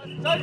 Shoot!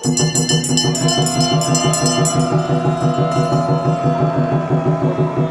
「Thank